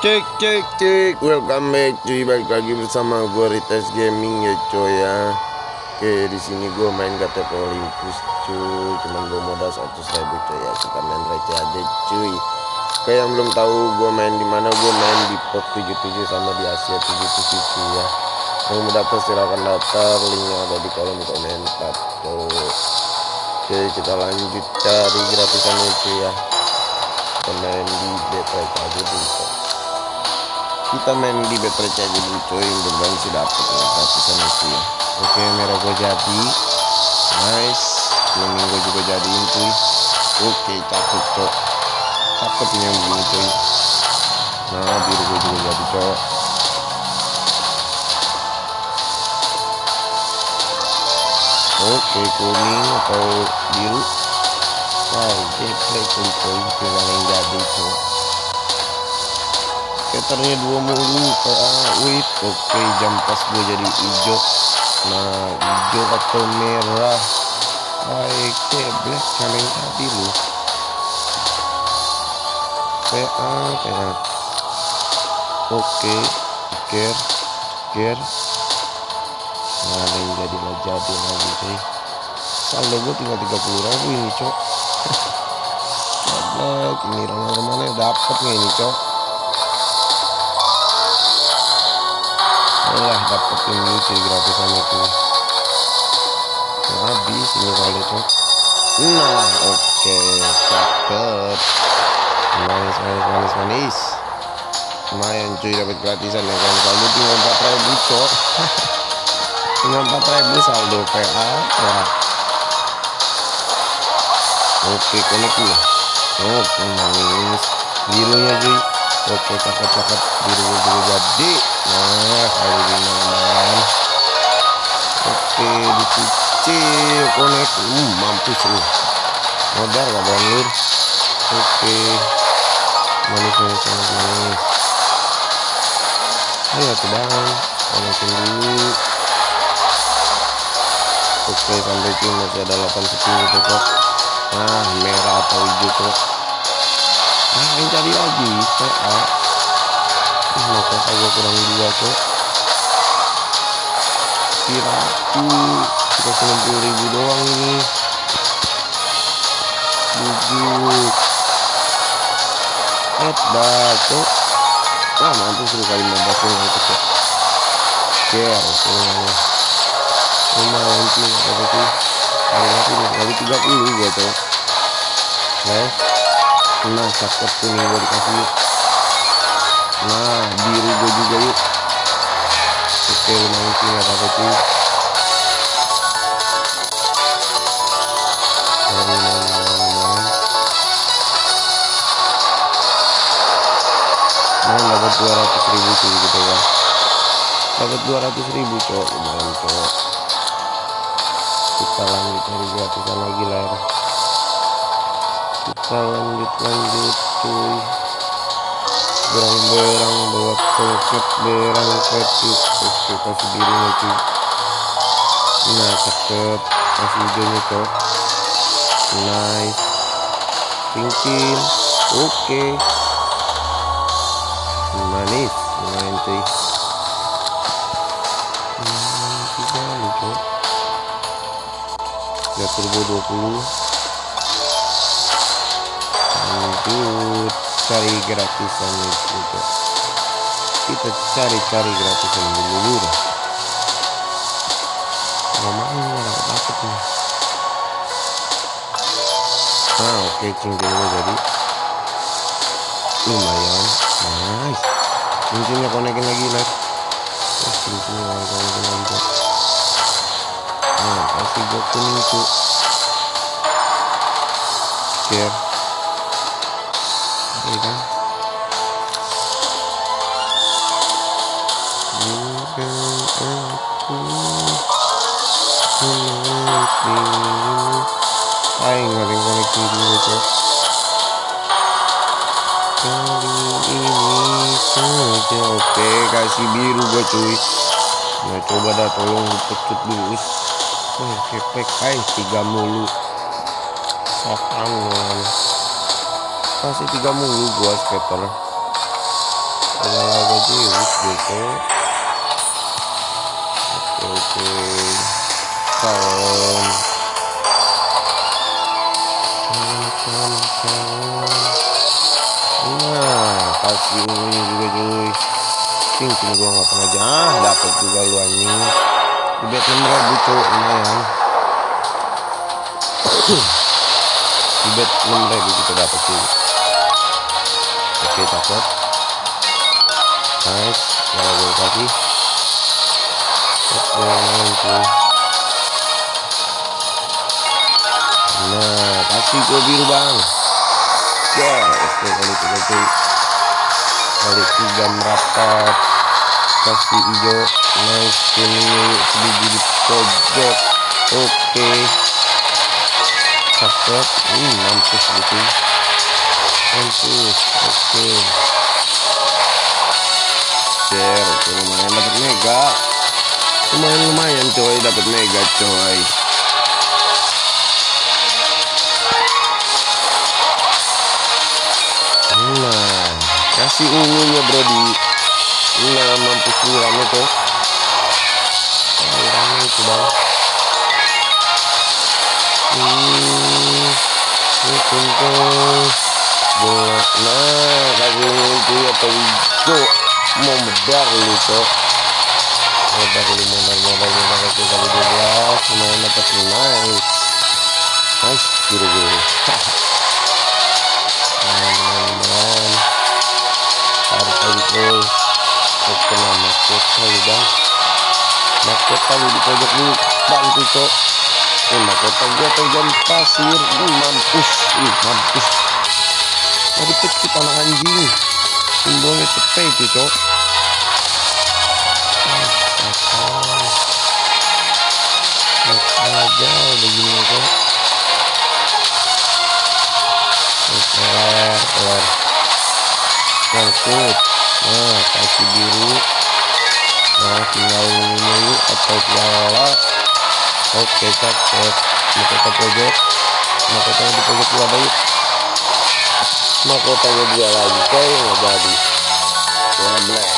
Cek cek cek. Welcome back cuy. Balik lagi bersama gue Rites Gaming ya coy ya. Oke di sini gue main KTP Olympus cuy. Cuman gue modal 100 ribu cuy ya. Kita main receh aja cuy. Oke yang belum tahu gue main di mana gue main di POK 77 sama di Asia 77 cuy ya. Yang mau daftar silahkan daftar. Linknya ada di kolom komentar tuh Oke kita lanjut cari gratisan cuy ya. Kita main di betray aja dulu kita main di battery aja dulu coy mudah sih dapet ya ya. Oke merah gue jadi. Nice. Kuning gue juga jadiin cuy. Oke cakep cok. Cakep yang begini cuy nah biru gue juga jadi cok. Oke kuning atau biru? Wow jeplek coy coy tinggal yang jadi cok skaternya dua mulu wait oke okay, jam pas gue jadi hijau. Nah hijau atau merah. Baik black kalian tadi lu. PA PA oke gear gear nah yang jadi lah jadi lagi sih saldo gue tinggal 30 ribu ini cok. Ini ramai-ramai dapat nih ini cok lah dapetin lucu gratisan itu. Nah, habis ini kali cok nah oke okay, cakep manis manis manis manis. Lumayan cuy dapat gratisan ya kan? Saldo tinggal 4 ribu cok. Tinggal 4 ribu saldo PA ya. Oke connect nih oh manis. Birunya cuy oke cakep cakep biru biru jadi. Nah kali ini lumayan oke dicicil konek. Hmm, mampus lu. Modal gak bangun oke. Manis manis manis manis. Ayo tuh bang konekin dulu. Oke sampai sini masih ada 8 sepuluh tuh nah merah atau hijau kok ah yang cari lagi PA ih mau kakak kurang dua kok kiraku kita 90 ribu doang ini. Bujuk eh bacok ah mampu suruh kali 15 doang itu kok share semuanya lumayan sih apa sih kali aku kali 30 gua cok guys nah cakep tuh nih gue dikasih yuk. Nah biru gue juga yuk. Oke lumayan sih nggak apa-apa nah dapat 200 ribu gitu kan dapat 200 ribu cowok lumayan cowok kita lanjut cari gratisan lagi lah ya kita lanjut lanjut cuy. Berang-berang bawa tongkat berang kecil oke kasih birunya cuy. Nah cakep. Kasih hijaunya cok. Nice. Cincin. Oke. Manis lumayan cuy. Hmm, ya turbo 20 lanjut cari gratisan itu kita cari-cari gratisan dulu dah ngomongin nggak dapat nih nah oke cincinnya jadi. Lumayan. Nice. Cincinnya konekin lagi lah oh, cincinnya konekin lagi nah kasih gue kuning tuh share Iya kan bukan aku aing nggak yang koneksi dulu cok kali ini saja oke kasih biru gua cuy nah coba dah tolong pecut dulu oh kepek aing tiga mulu sopan kasih tiga mulu gua skater. Olahraga jiwis gitu. Oke oke. Kalem kalem kalem nah kasih ini juga cuy. Cincin gua nggak pernah aja ah dapat juga lu anjing. Bet 6000 cuy lumayan. Di bet 6000 kita dapat cuy oke cakep nice kasih oke cuy nah kasih gue biru bang ya oke kali tiga cuy kali tiga merapat kasih hijau. Nice kuning sebiji di pojok. Oke. Cakep. Hmm mampus gitu mampus oke share oke lumayan dapat mega lumayan lumayan coy dapat mega coy nah kasih ungunya brody nah mampus nih rame tuh rame itu bang hmm ini bola nah kasih itu atau hijau mau medar lu cok medar lu medar medar medar itu kali 12 lumayan dapat nice nice biru biru teman-teman harus lagi tuh oke nah mahkota ya bang mahkota lu di pojok lu bantu cok eh mahkota gua tuh jam pasir uh, mampus uh, mampus tadi pecit anak anjing simbolnya cepet itu cok. Aja begini kok kelar kelar. Nyangkut nah kasih biru. Nah tinggal ungu atau piala oke cakep. Mahkota pojok mahkota di pojok ada yuk mahkotanya dua lagi nggak jadi? Black.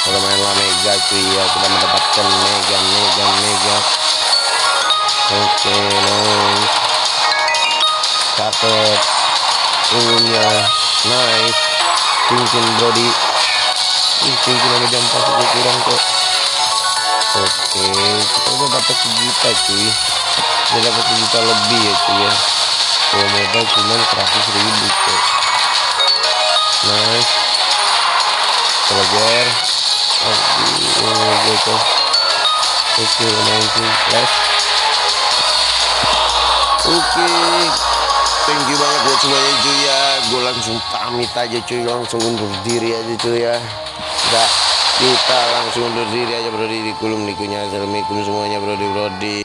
Kalau main lah mega cuy ya kita mendapatkan mega mega mega. Oke nice. Cakep. Ungunya nice. Cincin brody Ih, cincin sama jam pas itu kurang kok. Oke kita udah dapat sejuta cuy. Udah dapat sejuta lebih ya cuy ya kalau modal cuma 100 ribu kok nice. Pelajar aduh gitu oke main flash oke. Thank you banget buat semuanya cuy ya. Gue langsung pamit aja cuy. Langsung undur diri aja cuy ya. Enggak kita langsung undur diri aja bro di kulum nikunya assalamualaikum semuanya bro di bro di